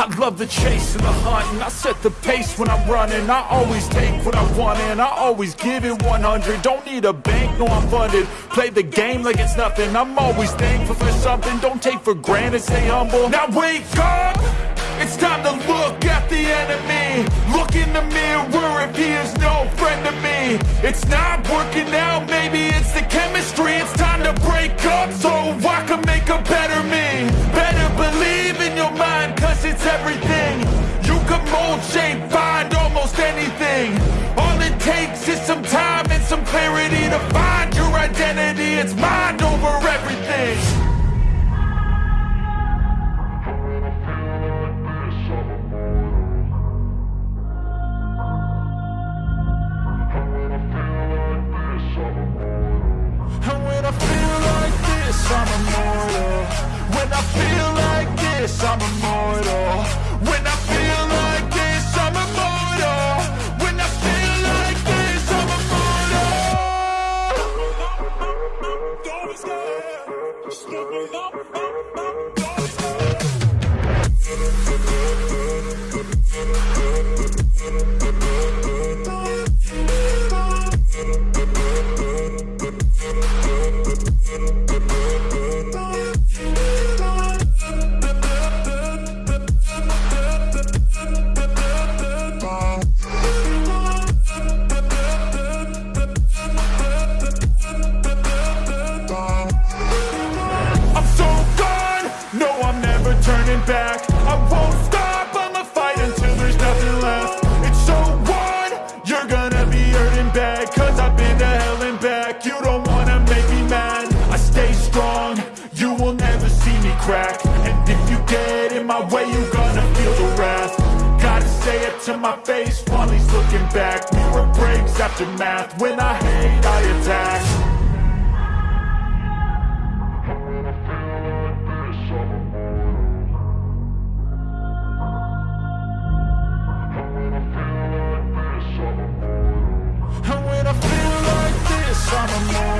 I love the chase and the hunt And I set the pace when I'm running. I always take what I want and I always give it 100 Don't need a bank, no I'm funded. Play the game like it's nothing. I'm always thankful for something. Don't take for granted, stay humble. Now wake up! It's time to look at the enemy. Look in the mirror if he is no friend to me. It's not working out, maybe it's the takes is some time and some clarity To find your identity, it's mind over everything. And when I feel like this, I'm immortal. When I feel like this, I'm immortal just look me up, And if you get in my way, you're gonna feel the wrath. Gotta say it to my face while he's looking back. Mirror breaks after math, when I hate, I attack. I'm a man